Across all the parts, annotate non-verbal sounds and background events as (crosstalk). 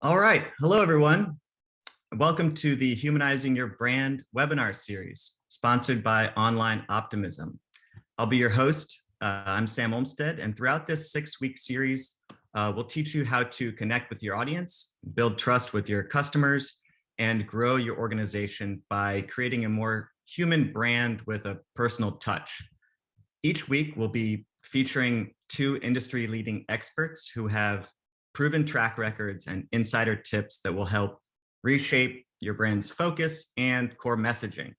All right. Hello, everyone. Welcome to the Humanizing Your Brand webinar series, sponsored by Online Optimism. I'll be your host. Uh, I'm Sam Olmstead, and throughout this six-week series, uh, we'll teach you how to connect with your audience, build trust with your customers, and grow your organization by creating a more human brand with a personal touch. Each week, we'll be featuring two industry-leading experts who have proven track records and insider tips that will help reshape your brand's focus and core messaging.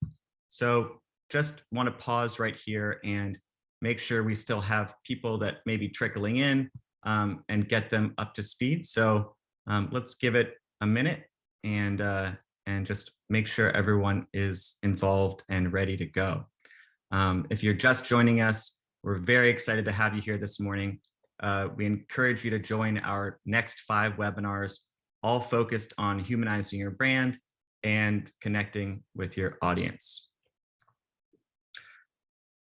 So just want to pause right here and make sure we still have people that may be trickling in um, and get them up to speed. So um, let's give it a minute and uh, and just make sure everyone is involved and ready to go. Um, if you're just joining us, we're very excited to have you here this morning. Uh, we encourage you to join our next five webinars, all focused on humanizing your brand and connecting with your audience.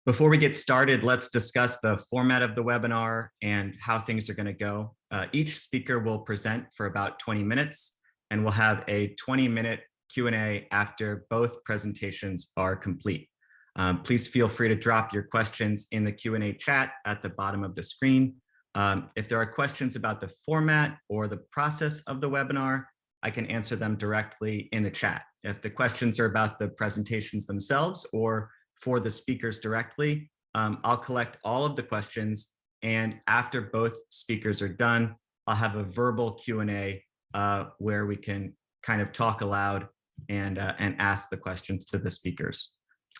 Before we get started, let's discuss the format of the webinar and how things are going to go. Uh, each speaker will present for about 20 minutes, and we'll have a 20-minute Q&A after both presentations are complete. Um, please feel free to drop your questions in the Q&A chat at the bottom of the screen. Um, if there are questions about the format or the process of the webinar, I can answer them directly in the chat. If the questions are about the presentations themselves or for the speakers directly, um, I'll collect all of the questions and after both speakers are done, I'll have a verbal Q&A uh, where we can kind of talk aloud and, uh, and ask the questions to the speakers.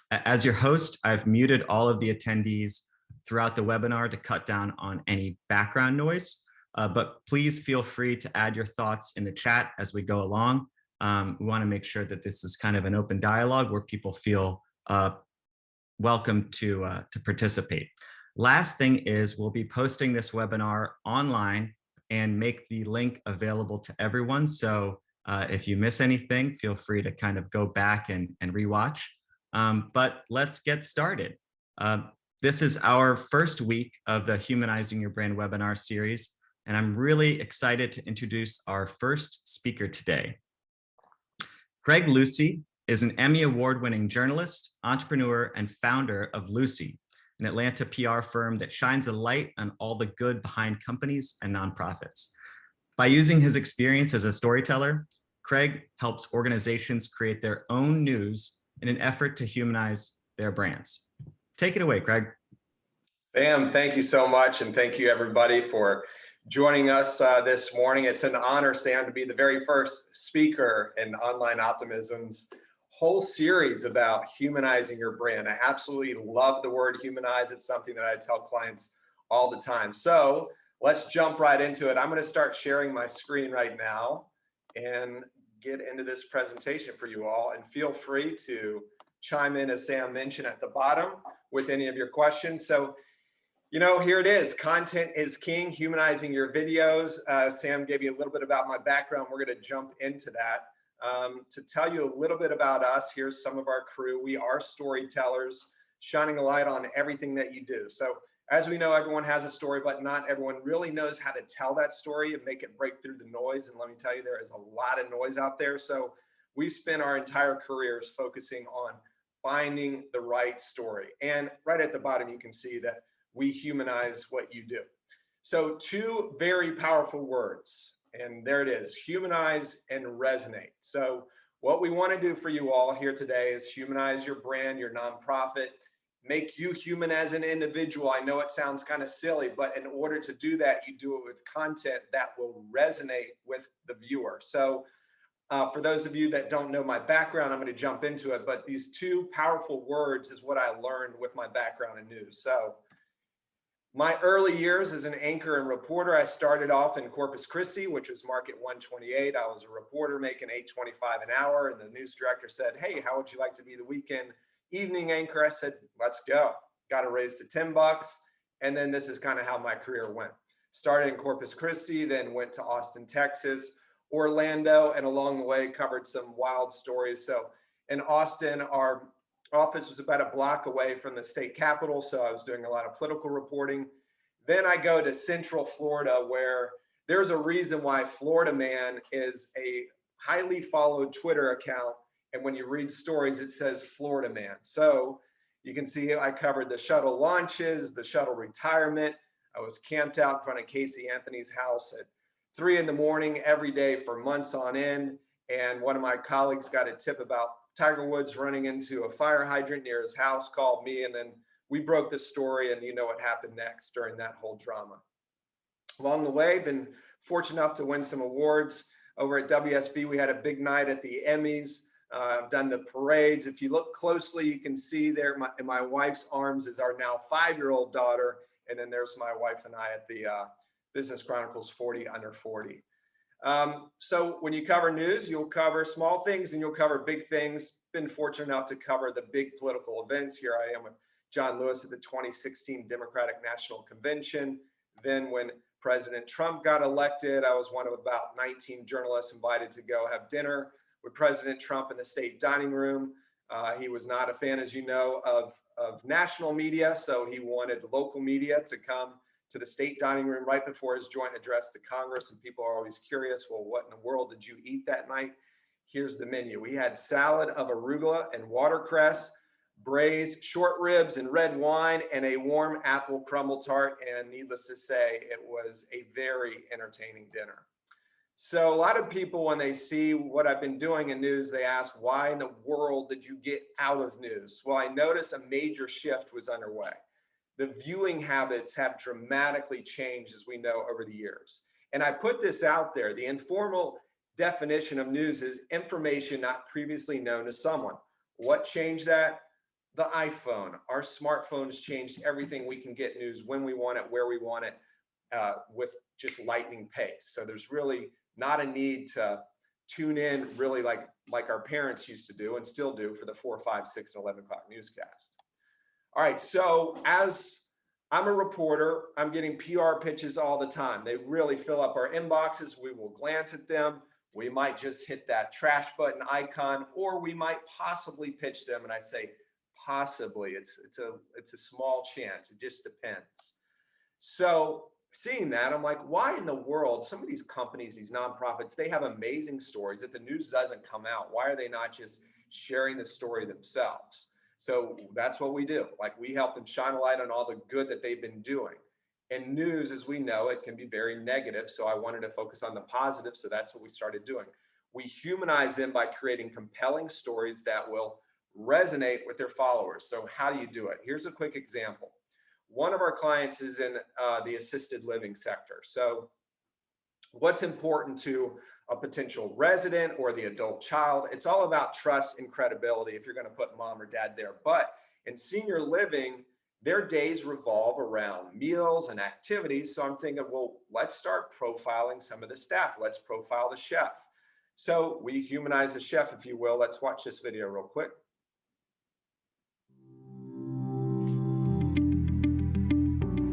As your host, I've muted all of the attendees throughout the webinar to cut down on any background noise. Uh, but please feel free to add your thoughts in the chat as we go along. Um, we want to make sure that this is kind of an open dialogue where people feel uh, welcome to, uh, to participate. Last thing is we'll be posting this webinar online and make the link available to everyone. So uh, if you miss anything, feel free to kind of go back and, and rewatch. Um, but let's get started. Uh, this is our first week of the Humanizing Your Brand webinar series, and I'm really excited to introduce our first speaker today. Craig Lucie is an Emmy award-winning journalist, entrepreneur, and founder of Lucy, an Atlanta PR firm that shines a light on all the good behind companies and nonprofits. By using his experience as a storyteller, Craig helps organizations create their own news in an effort to humanize their brands. Take it away, Craig. Sam, thank you so much. And thank you everybody for joining us uh, this morning. It's an honor, Sam, to be the very first speaker in Online Optimism's whole series about humanizing your brand. I absolutely love the word humanize. It's something that I tell clients all the time. So let's jump right into it. I'm going to start sharing my screen right now and get into this presentation for you all. And feel free to chime in, as Sam mentioned at the bottom, with any of your questions. So, you know, here it is. Content is king, humanizing your videos. Uh, Sam gave you a little bit about my background. We're going to jump into that. Um, to tell you a little bit about us, here's some of our crew. We are storytellers, shining a light on everything that you do. So as we know, everyone has a story, but not everyone really knows how to tell that story and make it break through the noise. And let me tell you, there is a lot of noise out there. So we spent our entire careers focusing on finding the right story. And right at the bottom, you can see that we humanize what you do. So two very powerful words, and there it is, humanize and resonate. So what we wanna do for you all here today is humanize your brand, your nonprofit, make you human as an individual. I know it sounds kind of silly, but in order to do that, you do it with content that will resonate with the viewer. So uh, for those of you that don't know my background, I'm going to jump into it, but these two powerful words is what I learned with my background in news. So my early years as an anchor and reporter, I started off in Corpus Christi, which was market 128. I was a reporter making 825 an hour. And the news director said, Hey, how would you like to be the weekend evening anchor? I said, let's go. Got a raise to 10 bucks. And then this is kind of how my career went. Started in Corpus Christi, then went to Austin, Texas, Orlando, and along the way covered some wild stories. So in Austin, our office was about a block away from the state capitol. So I was doing a lot of political reporting. Then I go to Central Florida where there's a reason why Florida Man is a highly followed Twitter account. And when you read stories, it says Florida Man. So you can see I covered the shuttle launches, the shuttle retirement. I was camped out in front of Casey Anthony's house at three in the morning every day for months on end. And one of my colleagues got a tip about Tiger Woods running into a fire hydrant near his house, called me, and then we broke the story and you know what happened next during that whole drama. Along the way, been fortunate enough to win some awards. Over at WSB, we had a big night at the Emmys. Uh, I've done the parades. If you look closely, you can see there my, in my wife's arms is our now five-year-old daughter. And then there's my wife and I at the uh, Business Chronicles 40 under 40. Um, so when you cover news, you'll cover small things and you'll cover big things. Been fortunate enough to cover the big political events. Here I am with John Lewis at the 2016 Democratic National Convention. Then when President Trump got elected, I was one of about 19 journalists invited to go have dinner with President Trump in the state dining room. Uh, he was not a fan, as you know, of, of national media, so he wanted local media to come to the state dining room right before his joint address to Congress. And people are always curious, well, what in the world did you eat that night? Here's the menu. We had salad of arugula and watercress, braised short ribs and red wine, and a warm apple crumble tart. And needless to say, it was a very entertaining dinner. So a lot of people, when they see what I've been doing in news, they ask, why in the world did you get out of news? Well, I noticed a major shift was underway. The viewing habits have dramatically changed, as we know, over the years. And I put this out there. The informal definition of news is information not previously known to someone. What changed that? The iPhone. Our smartphones changed everything. We can get news when we want it, where we want it, uh, with just lightning pace. So there's really not a need to tune in really like like our parents used to do and still do for the four, five, six, and 11 o'clock newscast. All right, so as I'm a reporter, I'm getting PR pitches all the time. They really fill up our inboxes. We will glance at them. We might just hit that trash button icon, or we might possibly pitch them. And I say possibly, it's, it's, a, it's a small chance. It just depends. So seeing that, I'm like, why in the world, some of these companies, these nonprofits, they have amazing stories. If the news doesn't come out, why are they not just sharing the story themselves? So that's what we do. Like we help them shine a light on all the good that they've been doing. And news, as we know, it can be very negative. So I wanted to focus on the positive. So that's what we started doing. We humanize them by creating compelling stories that will resonate with their followers. So how do you do it? Here's a quick example. One of our clients is in uh, the assisted living sector. So what's important to a potential resident or the adult child. It's all about trust and credibility if you're going to put mom or dad there. But in senior living, their days revolve around meals and activities. So I'm thinking, well, let's start profiling some of the staff. Let's profile the chef. So we humanize the chef, if you will. Let's watch this video real quick.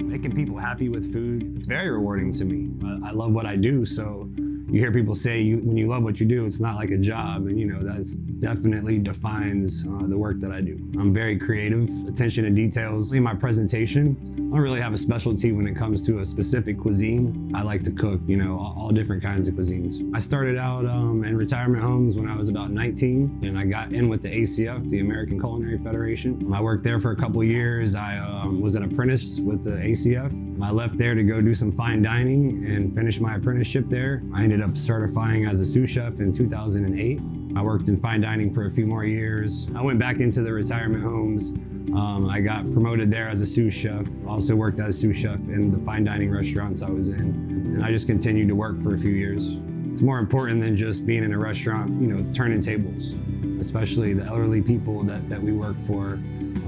Making people happy with food, it's very rewarding to me. I love what I do, so you hear people say you, when you love what you do, it's not like a job. And you know, that definitely defines uh, the work that I do. I'm very creative, attention to details. In my presentation, I don't really have a specialty when it comes to a specific cuisine. I like to cook, you know, all, all different kinds of cuisines. I started out um, in retirement homes when I was about 19 and I got in with the ACF, the American Culinary Federation. I worked there for a couple years. I um, was an apprentice with the ACF. I left there to go do some fine dining and finish my apprenticeship there. I ended up certifying as a sous chef in 2008. I worked in fine dining for a few more years. I went back into the retirement homes. Um, I got promoted there as a sous chef. Also worked as sous chef in the fine dining restaurants I was in. And I just continued to work for a few years. It's more important than just being in a restaurant, you know, turning tables, especially the elderly people that, that we work for.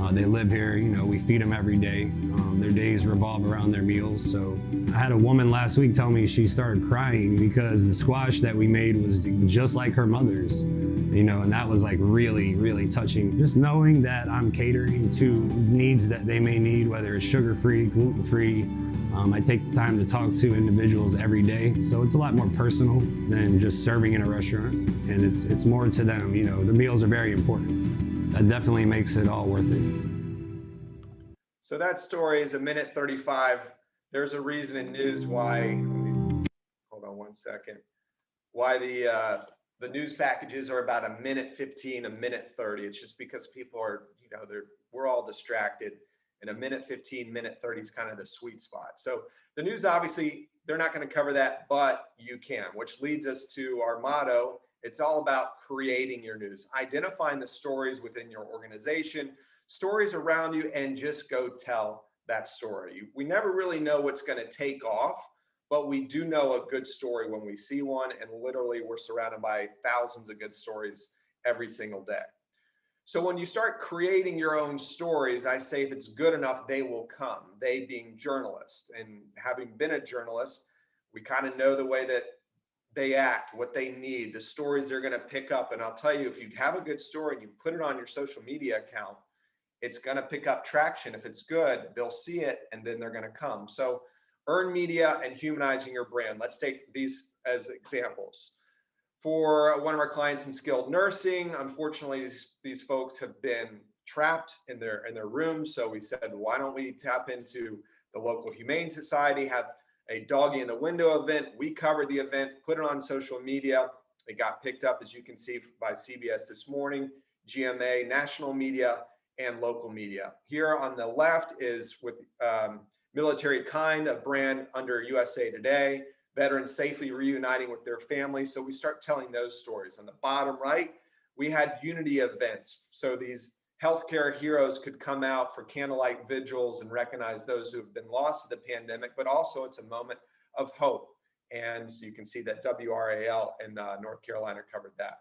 Uh, they live here, you know, we feed them every day. Um, their days revolve around their meals. So I had a woman last week tell me she started crying because the squash that we made was just like her mother's, you know, and that was like really, really touching. Just knowing that I'm catering to needs that they may need, whether it's sugar-free, gluten-free, um, I take the time to talk to individuals every day, so it's a lot more personal than just serving in a restaurant, and it's it's more to them. You know, the meals are very important. That definitely makes it all worth it. So that story is a minute 35. There's a reason in news why hold on one second. Why the, uh, the news packages are about a minute 15, a minute 30. It's just because people are, you know, they're, we're all distracted. And a minute 15, minute 30 is kind of the sweet spot. So the news, obviously, they're not going to cover that, but you can, which leads us to our motto. It's all about creating your news, identifying the stories within your organization, stories around you, and just go tell that story. We never really know what's going to take off, but we do know a good story when we see one. And literally, we're surrounded by thousands of good stories every single day. So when you start creating your own stories, I say if it's good enough, they will come. They being journalists. And having been a journalist, we kind of know the way that they act, what they need, the stories they're going to pick up. And I'll tell you, if you have a good story and you put it on your social media account, it's going to pick up traction. If it's good, they'll see it and then they're going to come. So earn media and humanizing your brand. Let's take these as examples. For one of our clients in skilled nursing, unfortunately, these, these folks have been trapped in their in their rooms. So we said, why don't we tap into the local humane society, have a doggy in the window event. We covered the event, put it on social media. It got picked up, as you can see, by CBS this morning, GMA, national media, and local media. Here on the left is with um, Military Kind, a brand under USA Today veterans safely reuniting with their families. So we start telling those stories. On the bottom right, we had unity events. So these healthcare heroes could come out for candlelight vigils and recognize those who have been lost to the pandemic, but also it's a moment of hope. And so you can see that WRAL in uh, North Carolina covered that.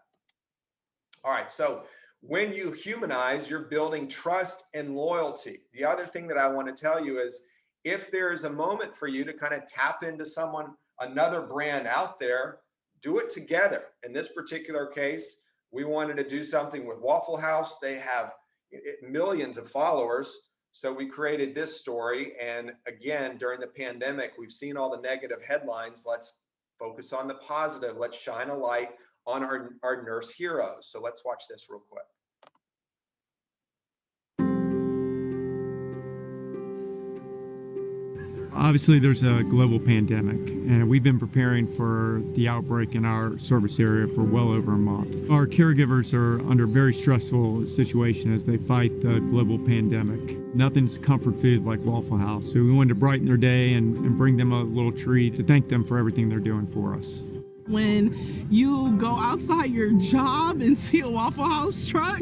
All right, so when you humanize, you're building trust and loyalty. The other thing that I want to tell you is if there is a moment for you to kind of tap into someone another brand out there, do it together. In this particular case, we wanted to do something with Waffle House. They have millions of followers. So we created this story. And again, during the pandemic, we've seen all the negative headlines. Let's focus on the positive. Let's shine a light on our, our nurse heroes. So let's watch this real quick. Obviously, there's a global pandemic, and we've been preparing for the outbreak in our service area for well over a month. Our caregivers are under a very stressful situation as they fight the global pandemic. Nothing's comfort food like Waffle House, so we wanted to brighten their day and, and bring them a little treat to thank them for everything they're doing for us when you go outside your job and (laughs) see a Waffle House truck,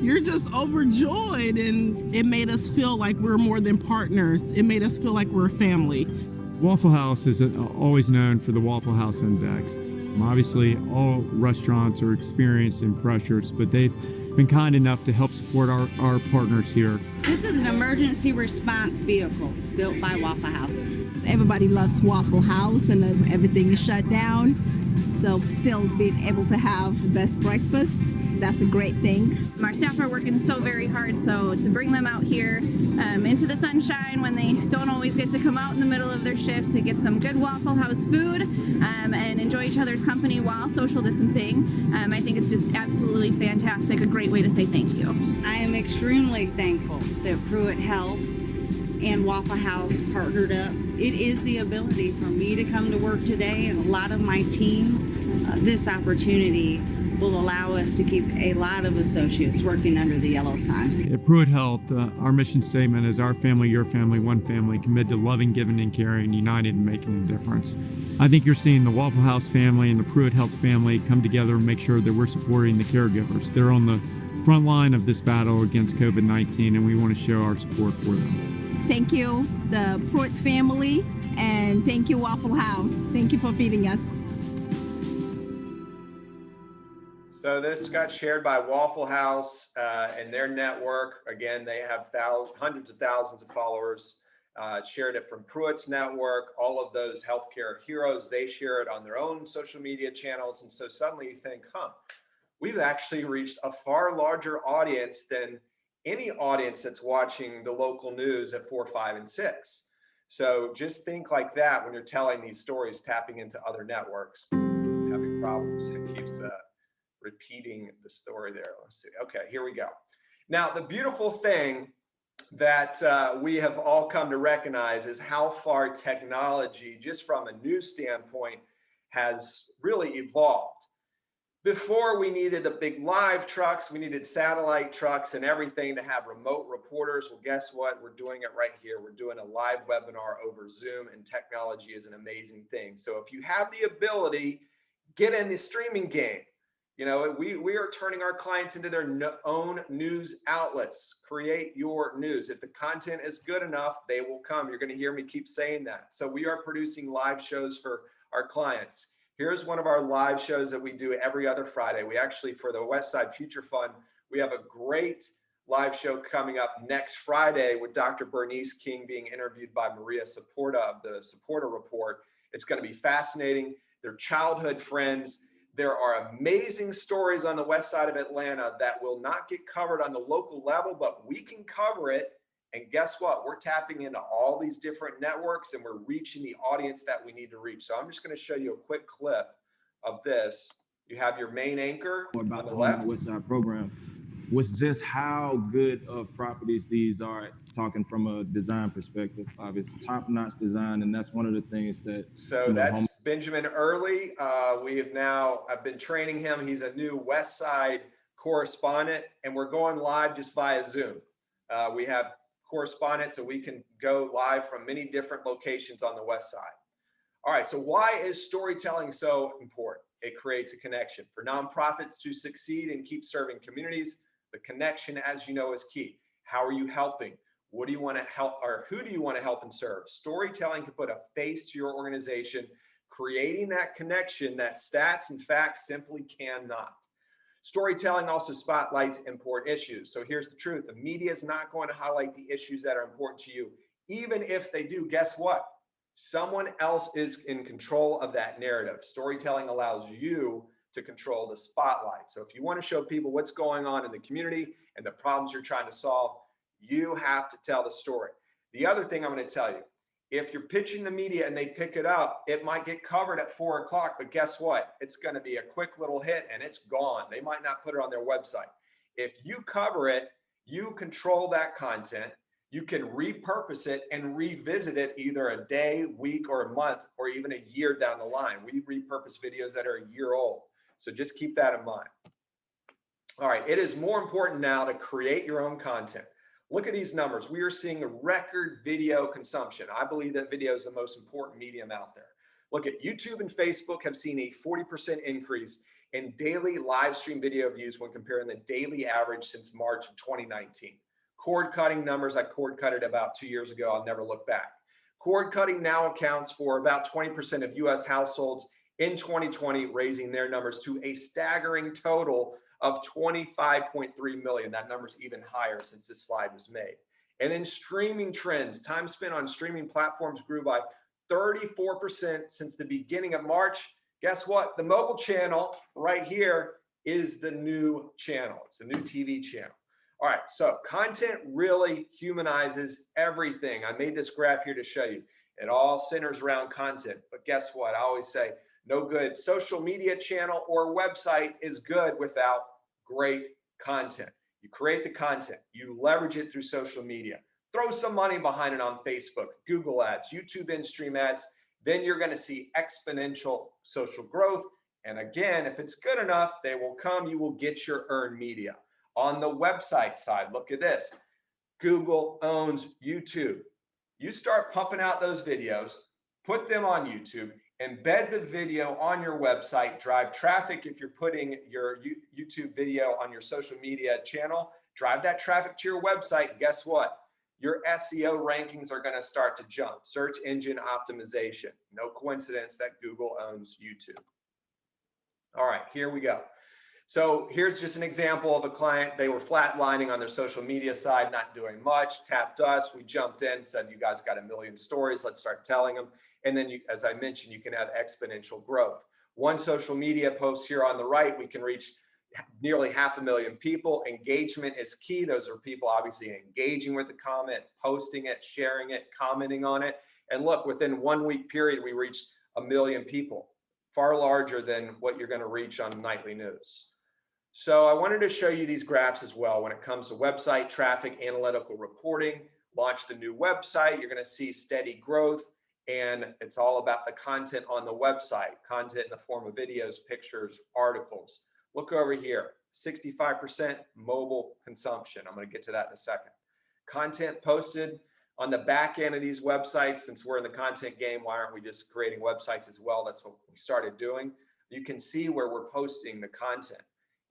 you're just overjoyed. And it made us feel like we're more than partners. It made us feel like we're a family. Waffle House is uh, always known for the Waffle House Index. Obviously, all restaurants are experiencing pressures, but they've been kind enough to help support our, our partners here. This is an emergency response vehicle built by Waffle House. Everybody loves Waffle House and everything is shut down. So still being able to have the best breakfast, that's a great thing. Our staff are working so very hard, so to bring them out here um, into the sunshine when they don't always get to come out in the middle of their shift to get some good Waffle House food um, and enjoy each other's company while social distancing, um, I think it's just absolutely fantastic, a great way to say thank you. I am extremely thankful that Pruitt Health and Waffle House partnered up. It is the ability for me to come to work today and a lot of my team. Uh, this opportunity will allow us to keep a lot of associates working under the yellow sign. At Pruitt Health, uh, our mission statement is our family, your family, one family, committed to loving, giving, and caring, united and making a difference. I think you're seeing the Waffle House family and the Pruitt Health family come together and make sure that we're supporting the caregivers. They're on the front line of this battle against COVID-19 and we want to show our support for them. Thank you, the Pruitt family, and thank you, Waffle House. Thank you for feeding us. So this got shared by Waffle House uh, and their network. Again, they have thousands, hundreds of thousands of followers. Uh, shared it from Pruitt's network. All of those healthcare heroes, they share it on their own social media channels. And so suddenly you think, huh, we've actually reached a far larger audience than any audience that's watching the local news at four, five, and six. So just think like that when you're telling these stories, tapping into other networks. Having problems, it keeps uh, repeating the story there. Let's see. Okay, here we go. Now, the beautiful thing that uh, we have all come to recognize is how far technology, just from a news standpoint, has really evolved. Before we needed the big live trucks, we needed satellite trucks and everything to have remote reporters. Well, guess what? We're doing it right here. We're doing a live webinar over Zoom and technology is an amazing thing. So if you have the ability, get in the streaming game. You know, we, we are turning our clients into their no, own news outlets. Create your news. If the content is good enough, they will come. You're going to hear me keep saying that. So we are producing live shows for our clients. Here's one of our live shows that we do every other Friday. We actually, for the West Side Future Fund, we have a great live show coming up next Friday with Dr. Bernice King being interviewed by Maria Saporta of the Saporta Report. It's going to be fascinating. They're childhood friends. There are amazing stories on the west side of Atlanta that will not get covered on the local level, but we can cover it and guess what? We're tapping into all these different networks and we're reaching the audience that we need to reach. So I'm just going to show you a quick clip of this. You have your main anchor about on the the left. West Side program was just how good of properties these are. Talking from a design perspective, Obviously, top-notch design, and that's one of the things that. So you know, that's Benjamin Early. Uh, we have now, I've been training him. He's a new West Side correspondent and we're going live just via Zoom. Uh, we have correspondents so we can go live from many different locations on the West Side. All right, so why is storytelling so important? It creates a connection. For nonprofits to succeed and keep serving communities, the connection, as you know, is key. How are you helping? What do you want to help or who do you want to help and serve? Storytelling can put a face to your organization, creating that connection that stats and facts simply cannot. Storytelling also spotlights important issues. So here's the truth. The media is not going to highlight the issues that are important to you. Even if they do, guess what? Someone else is in control of that narrative. Storytelling allows you to control the spotlight. So if you want to show people what's going on in the community and the problems you're trying to solve, you have to tell the story. The other thing I'm going to tell you, if you're pitching the media and they pick it up, it might get covered at four o'clock, but guess what? It's going to be a quick little hit and it's gone. They might not put it on their website. If you cover it, you control that content. You can repurpose it and revisit it either a day, week, or a month, or even a year down the line. We repurpose videos that are a year old. So just keep that in mind. All right, it is more important now to create your own content. Look at these numbers. We are seeing record video consumption. I believe that video is the most important medium out there. Look at YouTube and Facebook have seen a 40% increase in daily live stream video views when comparing the daily average since March of 2019. Cord cutting numbers, I cord cut it about two years ago. I'll never look back. Cord cutting now accounts for about 20% of US households in 2020, raising their numbers to a staggering total of 25.3 million. That number's even higher since this slide was made. And then streaming trends, time spent on streaming platforms grew by 34% since the beginning of March. Guess what? The mobile channel right here is the new channel. It's the new TV channel. All right, so content really humanizes everything. I made this graph here to show you. It all centers around content. But guess what? I always say no good social media channel or website is good without great content. You create the content, you leverage it through social media, throw some money behind it on Facebook, Google ads, YouTube in-stream ads, then you're going to see exponential social growth. And again, if it's good enough, they will come, you will get your earned media. On the website side, look at this. Google owns YouTube. You start pumping out those videos, put them on YouTube, embed the video on your website, drive traffic if you're putting your YouTube video on your social media channel, drive that traffic to your website. Guess what? Your SEO rankings are going to start to jump. Search engine optimization. No coincidence that Google owns YouTube. All right, here we go. So here's just an example of a client. They were flatlining on their social media side, not doing much, tapped us. We jumped in, said, you guys got a million stories. Let's start telling them. And then, you, as I mentioned, you can have exponential growth. One social media post here on the right, we can reach nearly half a million people. Engagement is key. Those are people obviously engaging with the comment, posting it, sharing it, commenting on it. And look, within one week period, we reached a million people, far larger than what you're going to reach on nightly news. So I wanted to show you these graphs as well when it comes to website traffic, analytical reporting, launch the new website, you're going to see steady growth And it's all about the content on the website, content in the form of videos, pictures, articles. Look over here, 65% mobile consumption. I'm going to get to that in a second. Content posted on the back end of these websites, since we're in the content game, why aren't we just creating websites as well? That's what we started doing. You can see where we're posting the content.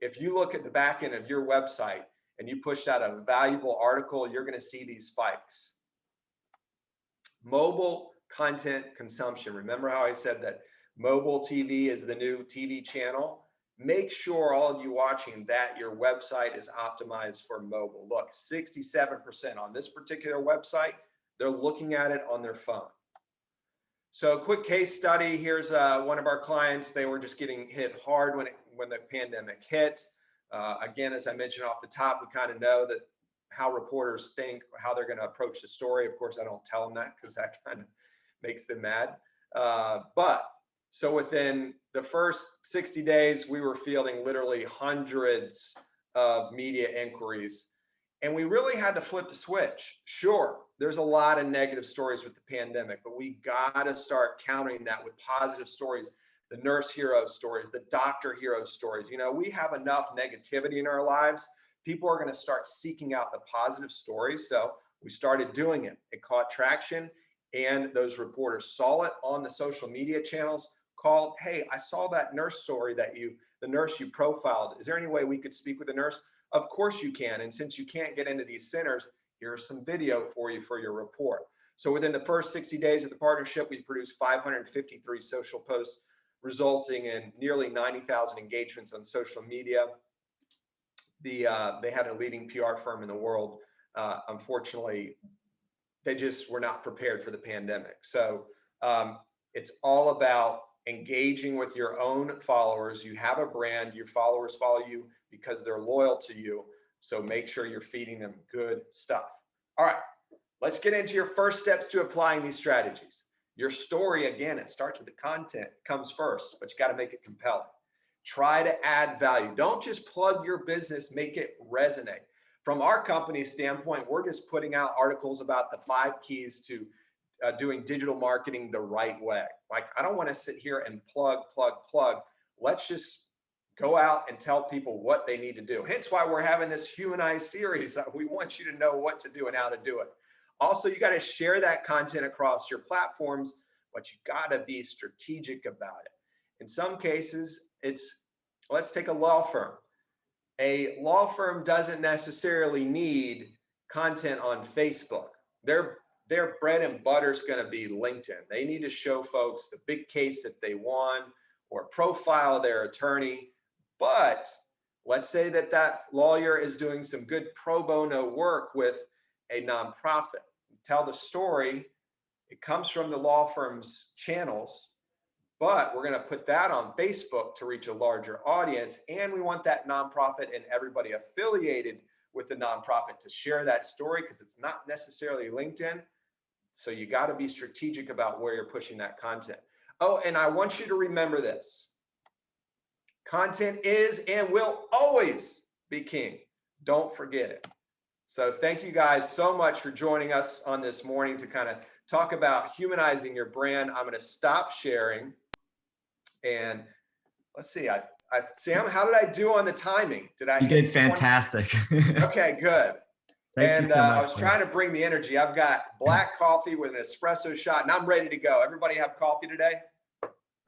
If you look at the back end of your website and you pushed out a valuable article, you're going to see these spikes. Mobile content consumption. Remember how I said that mobile TV is the new TV channel? Make sure all of you watching that your website is optimized for mobile. Look, 67% on this particular website, they're looking at it on their phone. So quick case study, here's uh, one of our clients. They were just getting hit hard when, it, when the pandemic hit. Uh, again, as I mentioned off the top, we kind of know that how reporters think, how they're going to approach the story. Of course, I don't tell them that because that kind of makes them mad. Uh, but so within the first 60 days, we were fielding literally hundreds of media inquiries. And we really had to flip the switch. Sure, there's a lot of negative stories with the pandemic, but we got to start countering that with positive stories, the nurse hero stories, the doctor hero stories. You know, we have enough negativity in our lives. People are going to start seeking out the positive stories. So we started doing it. It caught traction and those reporters saw it on the social media channels called, hey, I saw that nurse story that you, the nurse you profiled. Is there any way we could speak with the nurse? Of course you can. And since you can't get into these centers, here's some video for you for your report. So within the first 60 days of the partnership, we produced 553 social posts, resulting in nearly 90,000 engagements on social media. The, uh, they had a leading PR firm in the world. Uh, unfortunately, they just were not prepared for the pandemic. So um, it's all about engaging with your own followers. You have a brand, your followers follow you because they're loyal to you. So make sure you're feeding them good stuff. All right, let's get into your first steps to applying these strategies. Your story, again, it starts with the content, comes first, but you got to make it compelling. Try to add value. Don't just plug your business, make it resonate. From our company's standpoint, we're just putting out articles about the five keys to uh, doing digital marketing the right way. Like, I don't want to sit here and plug, plug, plug. Let's just go out and tell people what they need to do. Hence why we're having this humanized series. We want you to know what to do and how to do it. Also, you got to share that content across your platforms, but you got to be strategic about it. In some cases, it's, let's take a law firm. A law firm doesn't necessarily need content on Facebook. Their their bread and butter is going to be LinkedIn. They need to show folks the big case that they won or profile their attorney. But let's say that that lawyer is doing some good pro bono work with a nonprofit. Tell the story. It comes from the law firm's channels, but we're going to put that on Facebook to reach a larger audience. And we want that nonprofit and everybody affiliated with the nonprofit to share that story because it's not necessarily LinkedIn. So you got to be strategic about where you're pushing that content. Oh, and I want you to remember this. Content is and will always be king. Don't forget it. So thank you guys so much for joining us on this morning to kind of talk about humanizing your brand. I'm going to stop sharing. And let's see, I, I Sam, how did I do on the timing? Did I? You did fantastic. (laughs) okay, good. Thank and you so uh, much. I was trying to bring the energy. I've got black coffee with an espresso shot and I'm ready to go. Everybody have coffee today?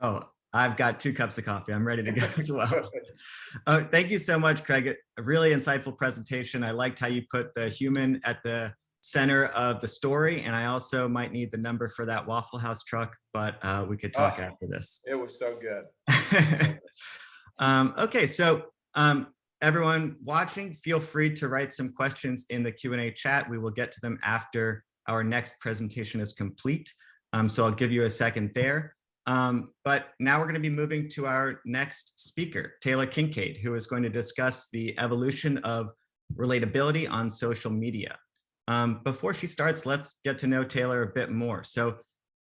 Oh, I've got two cups of coffee. I'm ready to go (laughs) as well. Uh, thank you so much, Craig. A really insightful presentation. I liked how you put the human at the center of the story. And I also might need the number for that Waffle House truck, but uh, we could talk Oh. after this. It was so good. (laughs) um, okay, so um, everyone watching, feel free to write some questions in the Q&A chat. We will get to them after our next presentation is complete. Um, so I'll give you a second there. Um, but now we're going to be moving to our next speaker, Taylor Kincaid, who is going to discuss the evolution of relatability on social media. Um, before she starts, let's get to know Taylor a bit more. So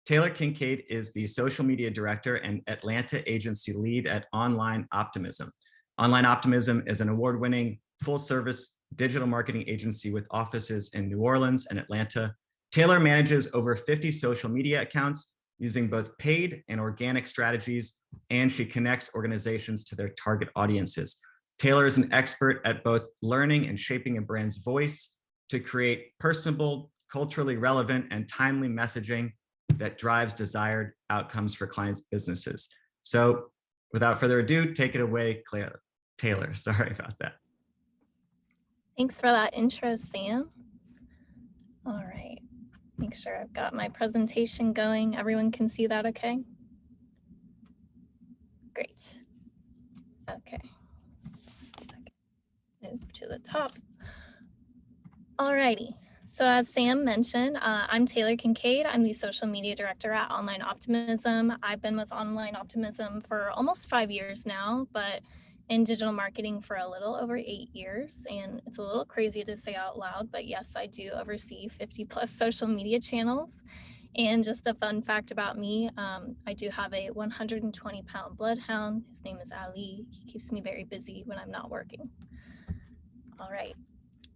Taylor Kincaid is the social media director and Atlanta agency lead at Online Optimism. Online Optimism is an award-winning full-service digital marketing agency with offices in New Orleans and Atlanta. Taylor manages over 50 social media accounts, using both paid and organic strategies, and she connects organizations to their target audiences. Taylor is an expert at both learning and shaping a brand's voice to create personable, culturally relevant, and timely messaging that drives desired outcomes for clients' businesses. So without further ado, take it away, Claire. Taylor, (laughs) sorry about that. Thanks for that intro, Sam. All right, make sure I've got my presentation going. Everyone can see that okay? Great. Okay. Move to the top. All righty. So as Sam mentioned, uh, I'm Taylor Kincaid. I'm the social media director at Online Optimism. I've been with Online Optimism for almost five years now, but in digital marketing for a little over eight years. And it's a little crazy to say out loud, but yes, I do oversee 50 plus (laughs) social media channels. And just a fun fact about me, um, I do have a 120 pound bloodhound. His name is Ali. He keeps me very busy when I'm not working. All right.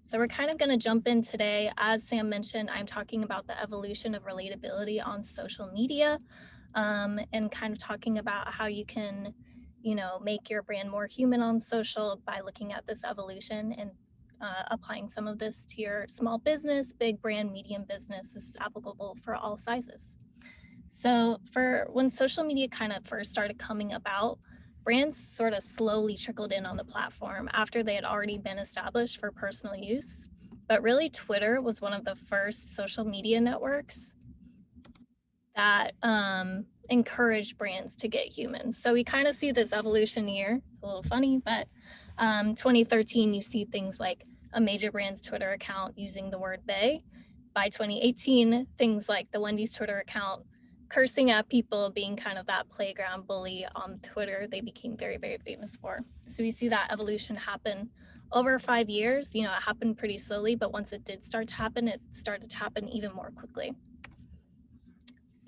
So we're kind of going to jump in today. As Sam mentioned, I'm talking about the evolution of relatability on social media um, and kind of talking about how you can, you know, make your brand more human on social by looking at this evolution and uh, applying some of this to your small business, big brand, medium business. This is applicable for all sizes. So for when social media kind of first started coming about, brands sort of slowly trickled in on the platform after they had already been established for personal use. But really, Twitter was one of the first social media networks that um, encouraged brands to get humans. So we kind of see this evolution here. It's a little funny, but um, 2013, you see things like a major brand's Twitter account using the word they. By 2018, things like the Wendy's Twitter account cursing at people, being kind of that playground bully on Twitter, they became very, very famous for. So we see that evolution happen over five years. You know, it happened pretty slowly, but once it did start to happen, it started to happen even more quickly.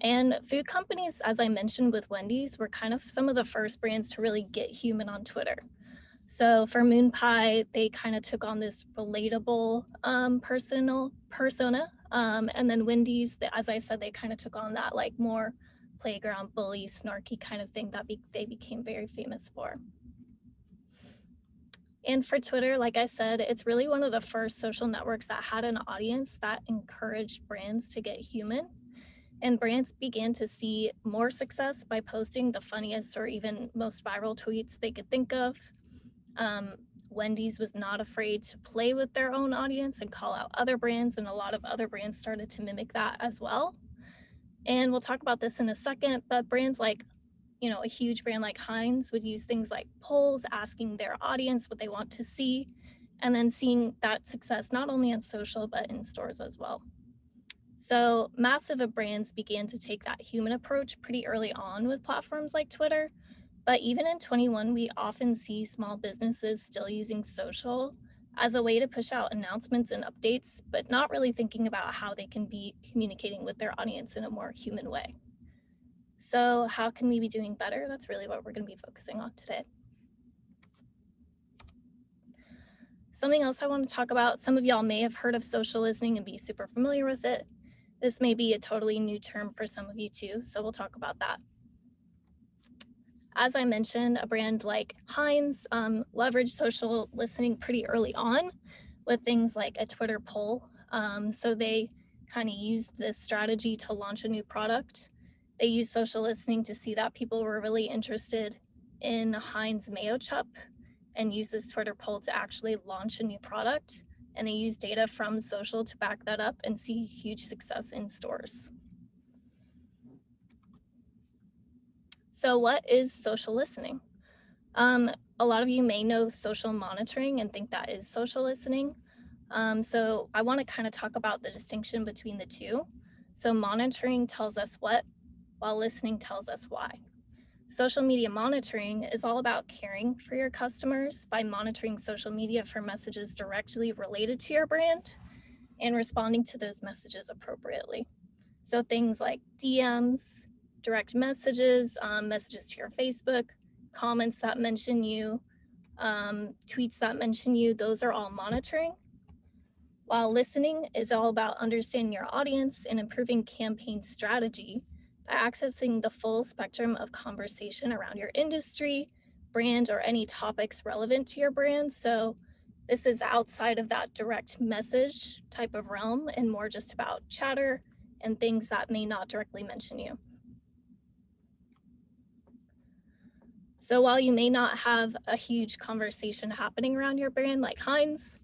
And food companies, as I mentioned with Wendy's, were kind of some of the first brands to really get human on Twitter. So for Moon Pie, they kind of took on this relatable um, personal persona. Um, and then Wendy's, as I said, they kind of took on that like more playground bully, snarky kind of thing that be they became very famous for. And for Twitter, like I said, it's really one of the first social networks that had an audience that encouraged brands to get human. And brands began to see more success by posting the funniest or even most viral tweets they could think of. Um, Wendy's was not afraid to play with their own audience and call out other brands, and a lot of other brands started to mimic that as well. And we'll talk about this in a second, but brands like, you know, a huge brand like Heinz would use things like polls, asking their audience what they want to see, and then seeing that success not only on social, but in stores as well. So massive brands began to take that human approach pretty early on with platforms like Twitter, but even in 21, we often see small businesses still using social as a way to push out announcements and updates, but not really thinking about how they can be communicating with their audience in a more human way. So how can we be doing better? That's really what we're gonna be focusing on today. Something else I want to talk about, some of y'all may have heard of social listening and be super familiar with it. This may be a totally new term for some of you too, so we'll talk about that. As I mentioned, a brand like Heinz um, leveraged social listening pretty early on with things like a Twitter poll. Um, so they kind of used this strategy to launch a new product. They used social listening to see that people were really interested in the Heinz Mayo Chup and use this Twitter poll to actually launch a new product. And they use data from social to back that up and see huge success in stores. So what is social listening? Um, a lot of you may know social monitoring and think that is social listening. Um, so I want to kind of talk about the distinction between the two. So monitoring tells us what, while listening tells us why. Social media monitoring is all about caring for your customers by monitoring social media for messages directly related to your brand and responding to those messages appropriately. So things like DMs, direct messages, um, messages to your Facebook, comments that mention you, um, tweets that mention you, those are all monitoring. While listening is all about understanding your audience and improving campaign strategy by accessing the full spectrum of conversation around your industry, brand, or any topics relevant to your brand. So this is outside of that direct message type of realm and more just about chatter and things that may not directly mention you. So while you may not have a huge conversation happening around your brand like Heinz,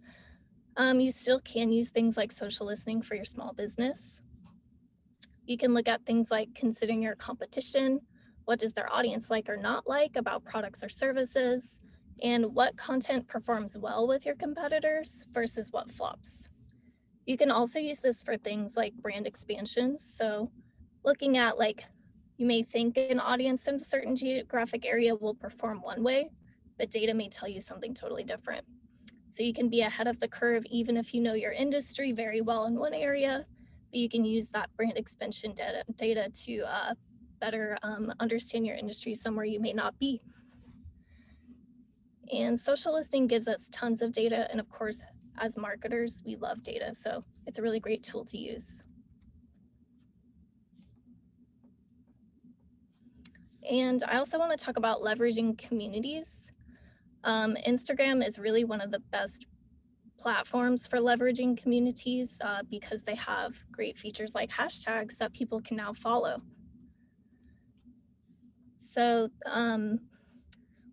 um, you still can use things like social listening for your small business. You can look at things like considering your competition, what does their audience like or not like about products or services, and what content performs well with your competitors versus what flops. You can also use this for things like brand expansions. So looking at like, you may think an audience in a certain geographic area will perform one way, but data may tell you something totally different. So you can be ahead of the curve even if you know your industry very well in one area, but you can use that brand expansion data, data to uh, better um, understand your industry somewhere you may not be. And social listening gives us tons of data. And of course, as marketers, we love data. So it's a really great tool to use. And I also want to talk about leveraging communities. Um, Instagram is really one of the best platforms for leveraging communities uh, because they have great features like hashtags that people can now follow. So um,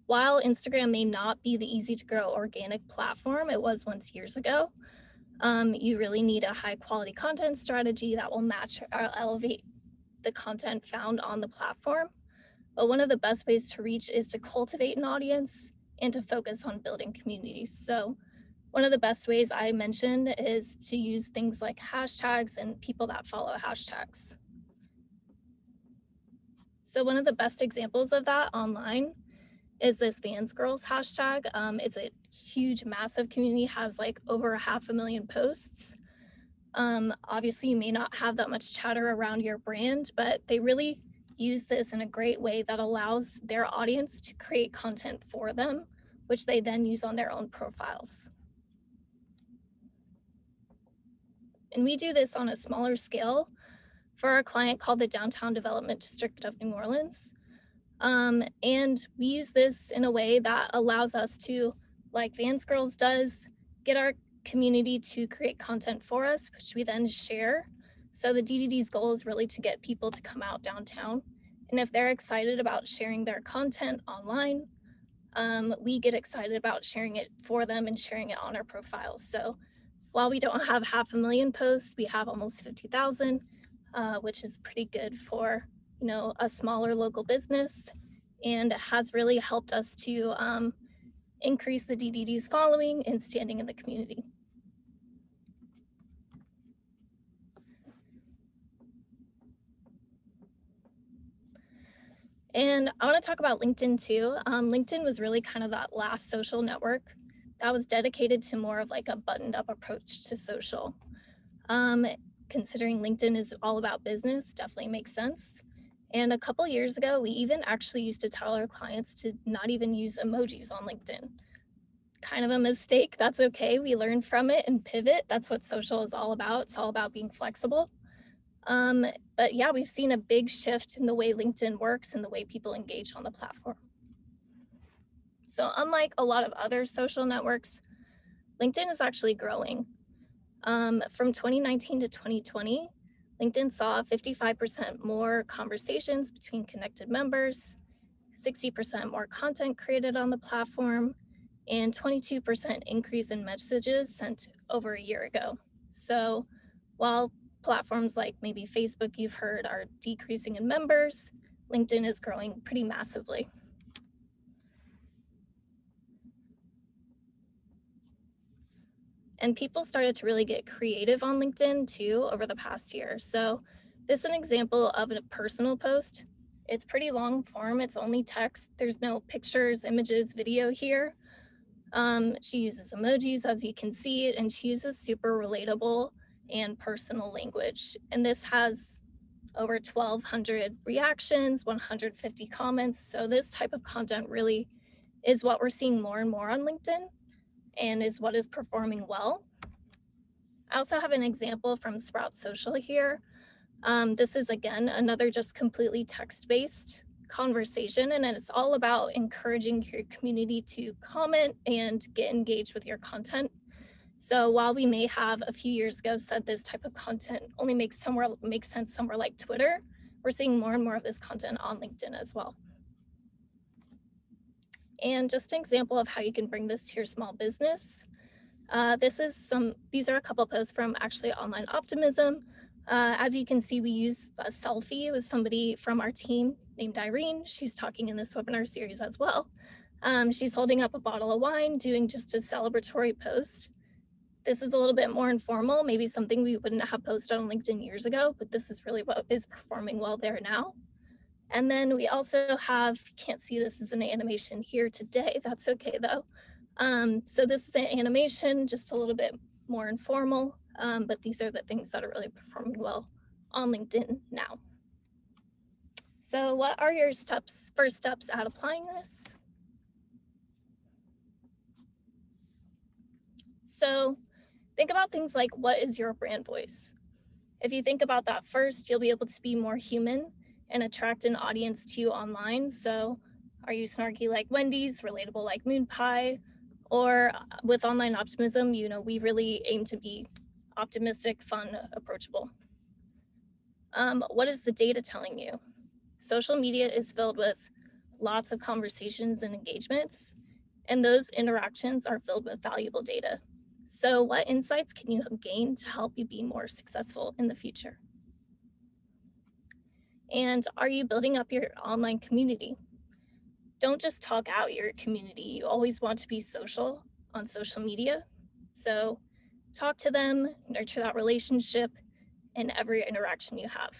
while Instagram may not be the easy to grow organic platform it was once years ago, um, you really need a high quality content strategy that will match or elevate the content found on the platform. But one of the best ways to reach is to cultivate an audience and to focus on building communities. So one of the best ways I mentioned is to use things like hashtags and people that follow hashtags. So one of the best examples of that online is this Vans Girls hashtag. Um, it's a huge, massive community, has like over a half a million posts. Um, obviously, you may not have that much chatter around your brand, but they really use this in a great way that allows their audience to create content for them, which they then use on their own profiles. And we do this on a smaller scale for our client called the Downtown Development District of New Orleans. Um, and we use this in a way that allows us to, like Vans Girls does, get our community to create content for us, which we then share so the DDD's goal is really to get people to come out downtown. And if they're excited about sharing their content online, um, we get excited about sharing it for them and sharing it on our profiles. So while we don't have half a million posts, we have almost 50,000, uh, which is pretty good for, you know, a smaller local business and has really helped us to um, increase the DDD's following and standing in the community. And I want to talk about LinkedIn too. Um, LinkedIn was really kind of that last social network that was dedicated to more of like a buttoned up approach to social. Um, considering LinkedIn is all about business, definitely makes sense. And a couple years ago, we even actually used to tell our clients to not even use emojis on LinkedIn. Kind of a mistake, that's okay. We learn from it and pivot. That's what social is all about. It's all about being flexible. Um, but yeah, we've seen a big shift in the way LinkedIn works and the way people engage on the platform. So unlike a lot of other social networks, LinkedIn is actually growing. Um, from 2019 to 2020, LinkedIn saw 55% more conversations between connected members, 60% more content created on the platform, and 22% increase in messages sent over a year ago. So while platforms like maybe Facebook you've heard are decreasing in members, LinkedIn is growing pretty massively. And people started to really get creative on LinkedIn too over the past year. So this is an example of a personal post. It's pretty long form. It's only text. There's no pictures, images, video here. Um, she uses emojis as you can see, and she uses super relatable and personal language. And this has over 1200 reactions, 150 comments. So this type of content really is what we're seeing more and more on LinkedIn and is what is performing well. I also have an example from Sprout Social here. Um, this is again, another just completely text-based conversation and it's all about encouraging your community to comment and get engaged with your content. So while we may have a few years ago said this type of content only makes somewhere makes sense somewhere like Twitter, we're seeing more and more of this content on LinkedIn as well. And just an example of how you can bring this to your small business. Uh, this is some, these are a couple posts from actually Online Optimism. Uh, as you can see, we use a selfie with somebody from our team named Irene. She's talking in this webinar series as well. Um, she's holding up a bottle of wine, doing just a celebratory post. This is a little bit more informal, maybe something we wouldn't have posted on LinkedIn years ago, but this is really what is performing well there now. And then we also have, can't see this is an animation here today, (laughs) that's okay though. Um, so this is an animation, just a little bit more informal, um, but these are the things that are really performing well on LinkedIn now. So what are your steps, first steps at applying this? So think about things like what is your brand voice? If you think about that first, you'll be able to be more human and attract an audience to you online. So are you snarky like Wendy's, relatable like Moon Pie, or uh, with online optimism, you know, we really aim to be optimistic, fun, approachable. Um, what is the data telling you? Social media is filled with lots of conversations and engagements, and those interactions are filled with valuable data. So what insights can you gain to help you be more successful in the future? And are you building up your online community? Don't just talk out your community. You always want to be social on social media. So talk to them, nurture that relationship in every interaction you have.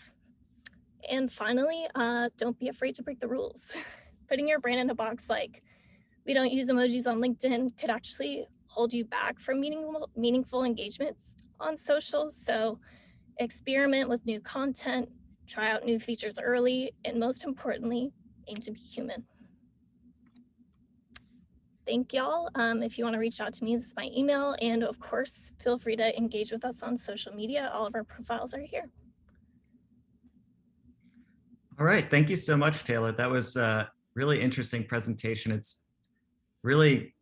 And finally, uh, don't be afraid to break the rules. (laughs) Putting your brand in a box like we don't use emojis on LinkedIn could actually hold you back from meaningful, meaningful engagements on socials. So experiment with new content, try out new features early, and most importantly, aim to be human. Thank y'all. Um, if you want to reach out to me, this is my email. And of course, feel free to engage with us on social media. All of our profiles are here. All right. Thank you so much, Taylor. That was a really interesting presentation. It's really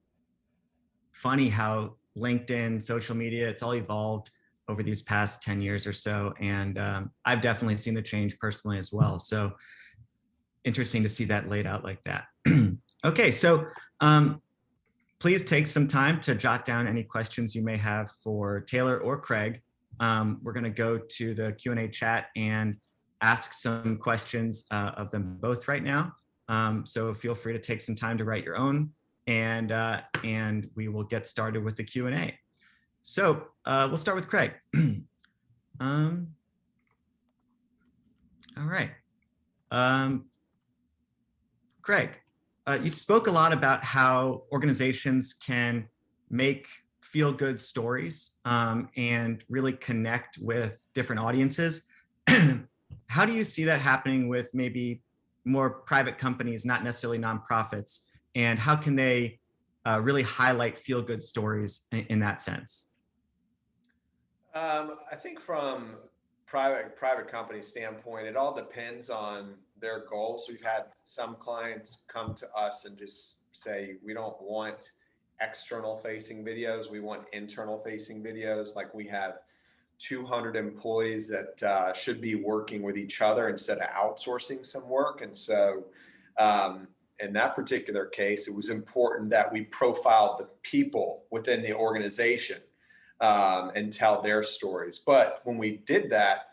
funny how LinkedIn, social media, it's all evolved over these past 10 years or so. And um, I've definitely seen the change personally as well. So interesting to see that laid out like that. (clears throat) okay, so um, please take some time to jot down any questions you may have for Taylor or Craig. Um, we're gonna go to the Q&A chat and ask some questions uh, of them both right now. Um, so feel free to take some time to write your own and, uh, and we will get started with the Q&A. So uh, we'll start with Craig. (clears throat) um, all right. Um, Craig, uh, you spoke a lot about how organizations can make feel good stories um, and really connect with different audiences. (clears throat) how do you see that happening with maybe more private companies, not necessarily nonprofits? And how can they uh, really highlight feel good stories in, in that sense? Um, I think from private private company standpoint, it all depends on their goals. We've had some clients come to us and just say, we don't want external facing videos. We want internal facing videos. Like we have 200 employees that uh, should be working with each other instead of outsourcing some work. And so um, in that particular case, it was important that we profiled the people within the organization um, and tell their stories. But when we did that,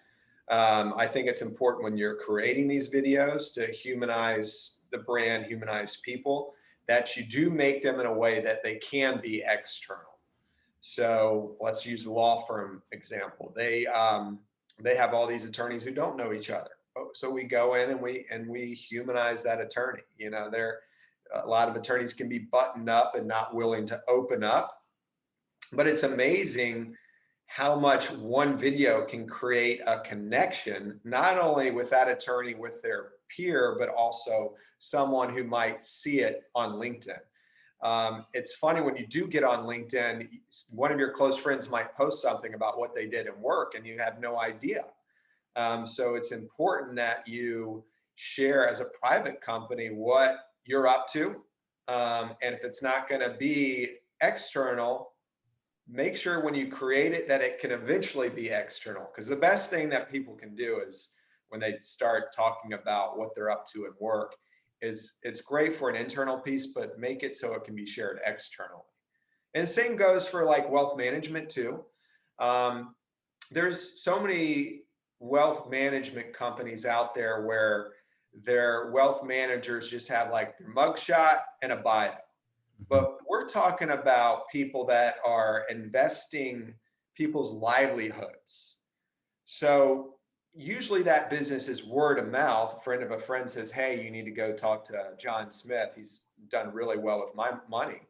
um, I think it's important when you're creating these videos to humanize the brand, humanize people, that you do make them in a way that they can be external. So let's use the law firm example. They um, they have all these attorneys who don't know each other. Oh, so we go in and we and we humanize that attorney. You know, there a lot of attorneys can be buttoned up and not willing to open up but it's amazing how much one video can create a connection, not only with that attorney, with their peer, but also someone who might see it on LinkedIn. Um, it's funny when you do get on LinkedIn, one of your close friends might post something about what they did in work and you have no idea. Um, so it's important that you share as a private company what you're up to. Um, and if it's not going to be external, make sure when you create it that it can eventually be external. Because the best thing that people can do is when they start talking about what they're up to at work is it's great for an internal piece, but make it so it can be shared externally. And the same goes for like wealth management too. Um, there's so many wealth management companies out there where their wealth managers just have like their mugshot and a bio. But we're talking about people that are investing people's livelihoods. So usually that business is word of mouth. A friend of a friend says, hey, you need to go talk to John Smith. He's done really well with my money.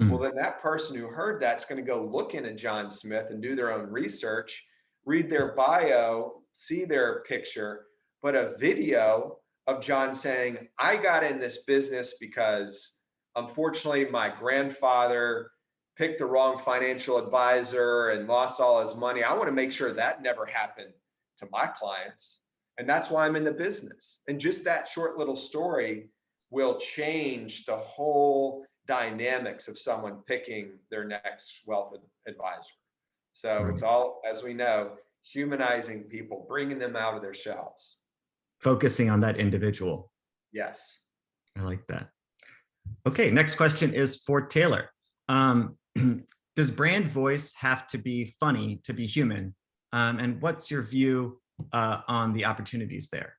Mhm. Well, then that person who heard that's going to go look into John Smith and do their own research, read their bio, see their picture, but a video of John saying, I got in this business because unfortunately my grandfather picked the wrong financial advisor and lost all his money. I want to make sure that never happened to my clients. And that's why I'm in the business. And just that short little story will change the whole dynamics of someone picking their next wealth advisor. So it's all, as we know, humanizing people, bringing them out of their shells. Focusing on that individual. Yes. I like that. Okay, next question is for Taylor. Um, (clears throat) does brand voice have to be funny to be human? Um, and what's your view uh, on the opportunities there?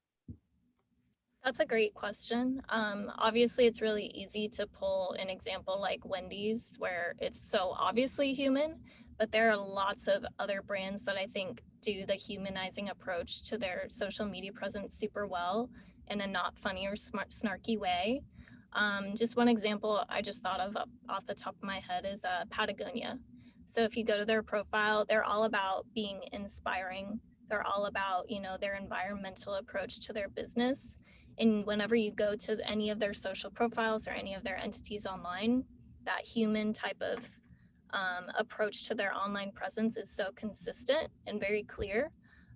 That's a great question. Um, obviously, it's really easy to pull an example like Wendy's, where it's so obviously human, but there are lots of other brands that I think do the humanizing approach to their social media presence super well in a not funny or smart, snarky way. Um, just one example I just thought of off the top of my head is uh, Patagonia. So if you go to their profile, they're all about being inspiring. They're all about, you know, their environmental approach to their business. And whenever you go to any of their social profiles or any of their entities online, that human type of um, approach to their online presence is so consistent and very clear.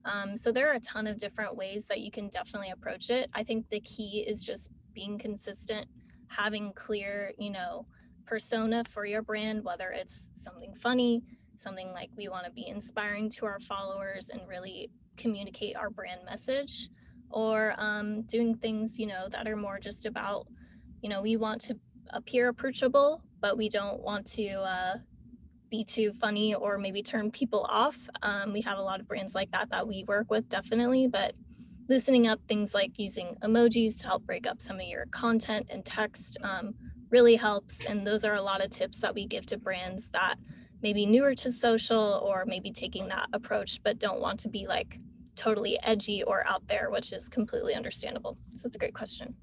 Um, so there are a ton of different ways that you can definitely approach it. I think the key is just being consistent, having clear, you know, persona for your brand, whether it's something funny, something like we want to be inspiring to our followers and really communicate our brand message or um, doing things, you know, that are more just about, you know, we want to appear approachable, but we don't want to uh, be too funny or maybe turn people off. Um, we have a lot of brands like that that we work with, definitely, but loosening up things like using emojis to help break up some of your content and text um, really helps. And those are a lot of tips that we give to brands that maybe newer to social or maybe taking that approach, but don't want to be like totally edgy or out there, which is completely understandable. So it's a great question.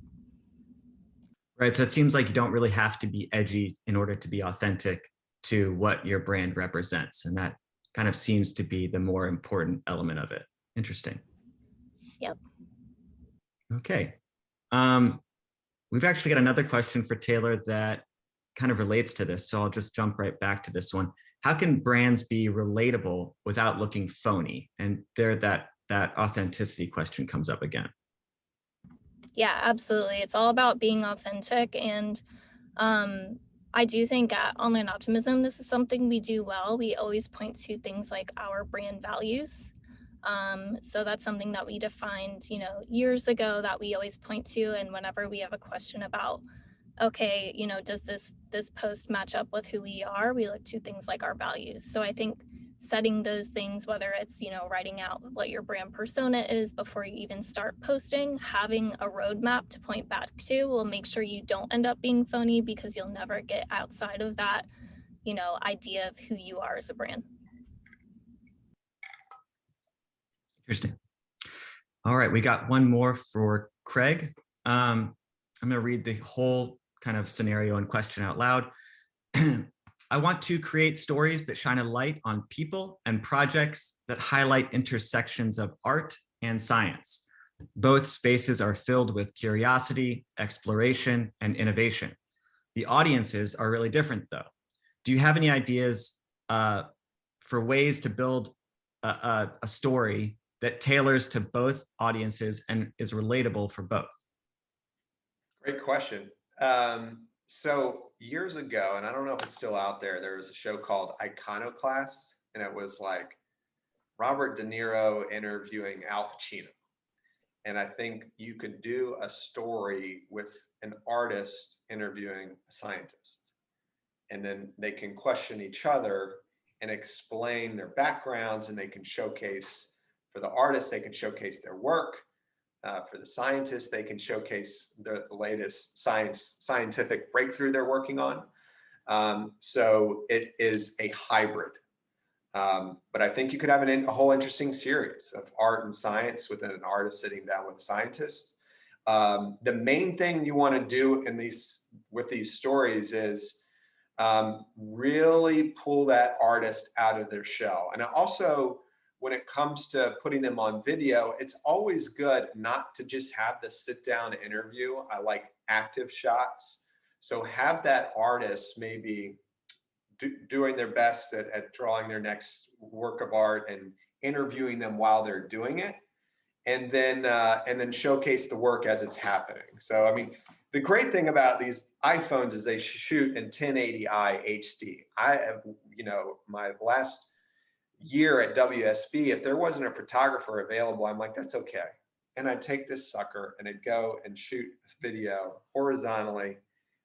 Right, so it seems like you don't really have to be edgy in order to be authentic to what your brand represents. And that kind of seems to be the more important element of it. Interesting. Yep. Okay. Um, we've actually got another question for Taylor that kind of relates to this. So I'll just jump right back to this one. How can brands be relatable without looking phony? And there that that authenticity question comes up again. Yeah, absolutely. It's all about being authentic. And um, I do think at Online Optimism, this is something we do well. We always point to things like our brand values. Um, so that's something that we defined, you know, years ago that we always point to. And whenever we have a question about, okay, you know, does this this post match up with who we are? We look to things like our values. So I think setting those things, whether it's, you know, writing out what your brand persona is before you even start posting, having a roadmap to point back to will make sure you don't end up being phony because you'll never get outside of that, you know, idea of who you are as a brand. Interesting. All right, we got one more for Craig. Um, I'm going to read the whole kind of scenario and question out loud. (clears throat) I want to create stories that shine a light on people and projects that highlight intersections of art and science. Both spaces are filled with curiosity, exploration, and innovation. The audiences are really different though. Do you have any ideas uh, for ways to build a, a, a story that tailors to both audiences and is relatable for both? Great question. Um, so years ago, and I don't know if it's still out there, there was a show called Iconoclast, and it was like Robert De Niro interviewing Al Pacino. And I think you could do a story with an artist interviewing a scientist. And then they can question each other and explain their backgrounds, and they can showcase for the artist, they can showcase their work. Uh, for the scientists, they can showcase the, the latest science scientific breakthrough they're working on. Um, so it is a hybrid. Um, but I think you could have an, a whole interesting series of art and science within an artist sitting down with a scientist. Um, the main thing you want to do in these with these stories is um, really pull that artist out of their shell. And also, when it comes to putting them on video, it's always good not to just have the sit down interview. I like active shots. So have that artist maybe do, doing their best at, at drawing their next work of art and interviewing them while they're doing it and then uh, and then showcase the work as it's happening. So I mean, the great thing about these iPhones is they shoot in 1080i HD. I have, you know, my last year at WSB, if there wasn't a photographer available, I'm like, that's okay. And I'd take this sucker and I'd go and shoot video horizontally,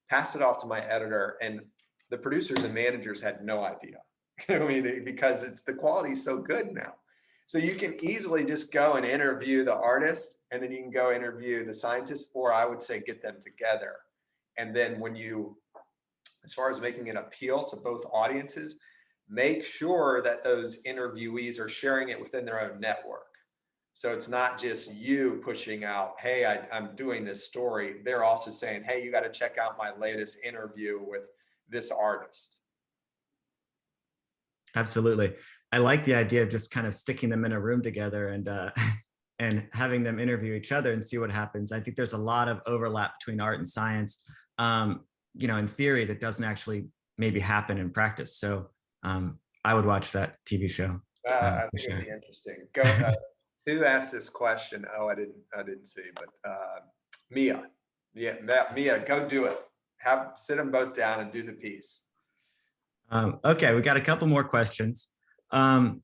pass it off to my editor, and the producers and managers had no idea. (laughs) I mean, because it's the quality is so good now. So you can easily just go and interview the artist and then you can go interview the scientist, or I would say get them together. And then when you, as far as making an appeal to both audiences, make sure that those interviewees are sharing it within their own network. So it's not just you pushing out, hey, I, am doing this story. They're also saying, hey, you got to check out my latest interview with this artist. Absolutely. I like the idea of just kind of sticking them in a room together and uh, (laughs) and having them interview each other and see what happens. I think there's a lot of overlap between art and science, um, you know, in theory that doesn't actually maybe happen in practice. So um, I would watch that TV show. Uh, uh, I think it'd be interesting. Go. Uh, (laughs) who asked this question? Oh, I didn't. I didn't see. But uh, Mia, yeah, Mia, go do it. Have sit them both down and do the piece. Um, okay, we got a couple more questions. Um,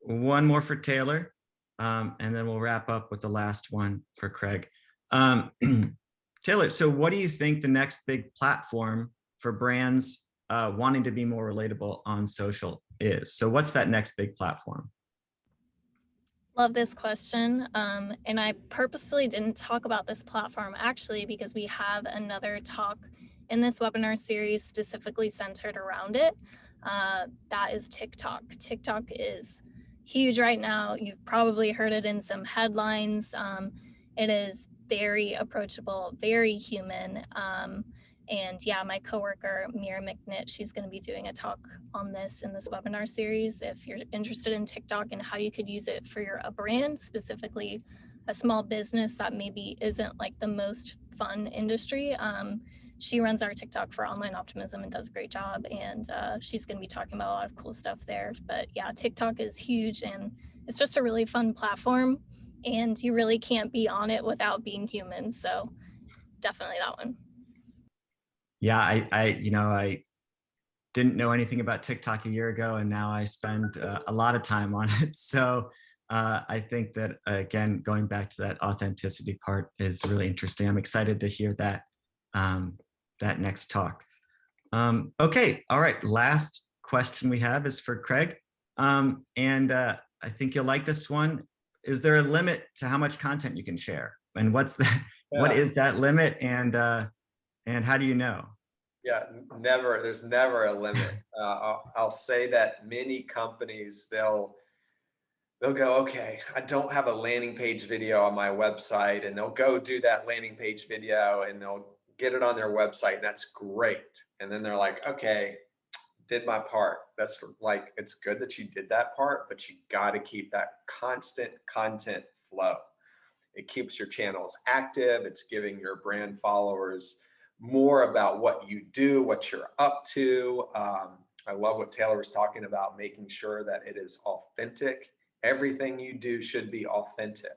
one more for Taylor, um, and then we'll wrap up with the last one for Craig. Um, (clears throat) Taylor, so what do you think the next big platform for brands uh, wanting to be more relatable on social is? So what's that next big platform? Love this question. Um, and I purposefully didn't talk about this platform actually because we have another talk in this webinar series specifically centered around it. Uh, that is TikTok. TikTok is huge right now. You've probably heard it in some headlines. Um, it is very approachable, very human. Um, and yeah, my coworker, Mira McNitt, she's going to be doing a talk on this in this webinar series. If you're interested in TikTok and how you could use it for your a brand, specifically a small business that maybe isn't like the most fun industry, um, she runs our TikTok for online optimism and does a great job. And uh, she's going to be talking about a lot of cool stuff there. But yeah, TikTok is huge and it's just a really fun platform. And you really can't be on it without being human. So definitely that one. Yeah, I, I you know, I didn't know anything about TikTok a year ago, and now I spend uh, a lot of time on (laughs) it. So uh, I think that, again, going back to that authenticity part is really interesting. I'm excited to hear that um, that next talk. Um, okay, all right, last question we have is for Craig. Um, and uh, I think you'll like this one. Is there a limit to how much content you can share? And what's that, (laughs) yeah. what is that limit and, uh, and how do you know? Yeah, never, there's never a limit. Uh, I'll, I'll say that many companies, they'll, they'll go, okay, I don't have a landing page video on my website and they'll go do that landing page video and they'll get it on their website. And that's great. And then they're like, okay, did my part. That's like, it's good that you did that part, but you got to keep that constant content flow. It keeps your channels active. It's giving your brand followers more about what you do, what you're up to. Um, I love what Taylor was talking about, making sure that it is authentic Everything you do should be authentic.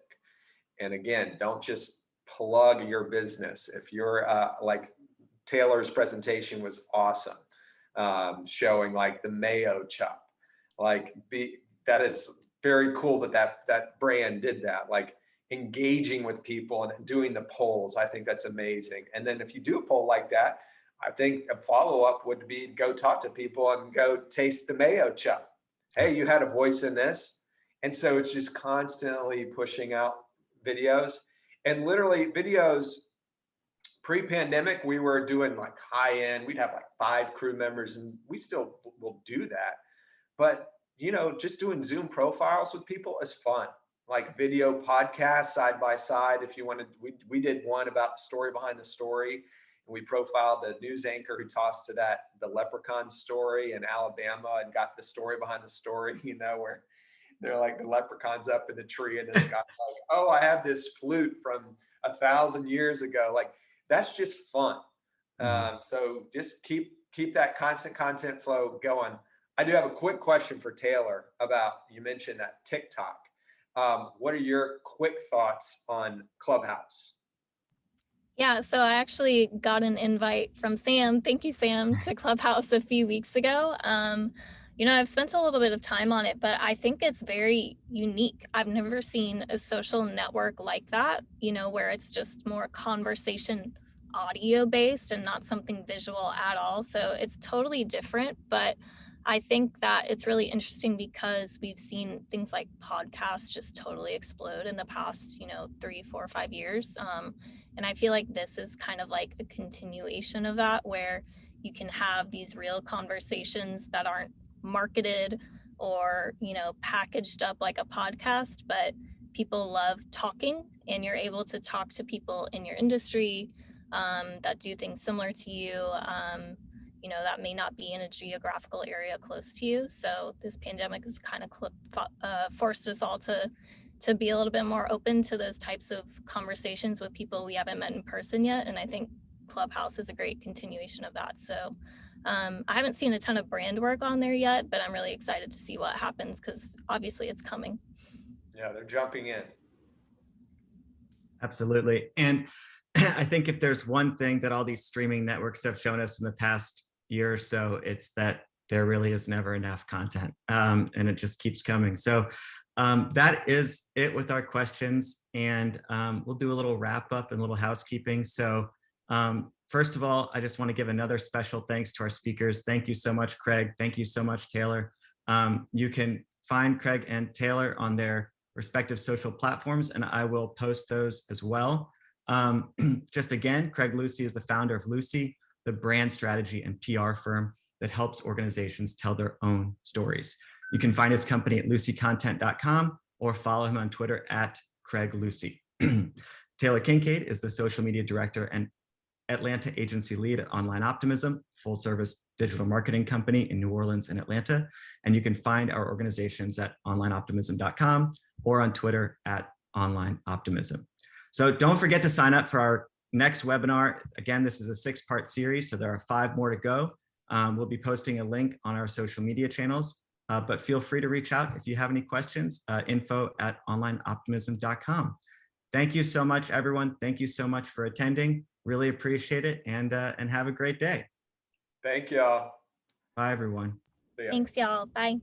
And again, don't just plug your business. If you're uh, like Taylor's presentation was awesome, um, showing like the Mayochup, like be that is very cool that that that brand did that. Like engaging with people and doing the polls. I think that's amazing. And then if you do a poll like that, I think a follow up would be go talk to people and go taste the Mayochup. Hey, you had a voice in this. And so it's just constantly pushing out videos and literally videos pre-pandemic we were doing like high end we'd have like five crew members and we still will do that but you know just doing zoom profiles with people is fun like video podcasts side by side. If you wanted we, we did one about the story behind the story and we profiled the news anchor who tossed to that the leprechaun story in alabama and got the story behind the story (laughs) you know where they're like the leprechauns up in the tree and this guy's like (laughs) oh i have this flute from a thousand years ago. Like that's just fun. Um, so just keep keep that constant content flow going. I do have a quick question for taylor about you mentioned that tiktok um, what are your quick thoughts on clubhouse Yeah, so I actually got an invite from Sam. Thank you, Sam, to (laughs) Clubhouse a few weeks ago. Um, you know, I've spent a little bit of time on it, but I think it's very unique. I've never seen a social network like that, you know, where it's just more conversation audio based and not something visual at all. So it's totally different, but I think that it's really interesting because we've seen things like podcasts just totally explode in the past, you know, three, four, five years. Um, and I feel like this is kind of like a continuation of that, where you can have these real conversations that aren't marketed or you know packaged up like a podcast but people love talking and you're able to talk to people in your industry um, that do things similar to you um, you know that may not be in a geographical area close to you so this pandemic has kind of uh, forced us all to to be a little bit more open to those types of conversations with people we haven't met in person yet and i think clubhouse is a great continuation of that so um, I haven't seen a ton of brand work on there yet, but I'm really excited to see what happens because obviously it's coming. Yeah, they're jumping in. Absolutely. And (clears throat) I think if there's one thing that all these streaming networks have shown us in the past year or so, it's that there really is never enough content um, and it just keeps coming. So um, that is it with our questions. And um, we'll do a little wrap up and little housekeeping. So um, First of all, I just want to give another special thanks to our speakers. Thank you so much, Craig. Thank you so much, Taylor. Um, you can find Craig and Taylor on their respective social platforms, and I will post those as well. Um, (clears throat) just again, Craig Lucie is the founder of Lucie, the brand strategy and PR firm that helps organizations tell their own stories. You can find his company at luciecontent.com or follow him on Twitter at Craig Lucie. (clears throat) Taylor Kincaid is the social media director and Atlanta agency lead at Online Optimism, full service digital marketing company in New Orleans and Atlanta. And you can find our organizations at onlineoptimism.com or on Twitter at Online Optimism. So don't forget to sign up for our next webinar. Again, this is a six part series, so there are five more to go. Um, we'll be posting a link on our social media channels, uh, but feel free to reach out if you have any questions, uh, info at onlineoptimism.com. Thank you so much, everyone. Thank you so much for attending. Really appreciate it and uh, and have a great day. Thank y'all. Bye, everyone. Thanks, y'all. Bye.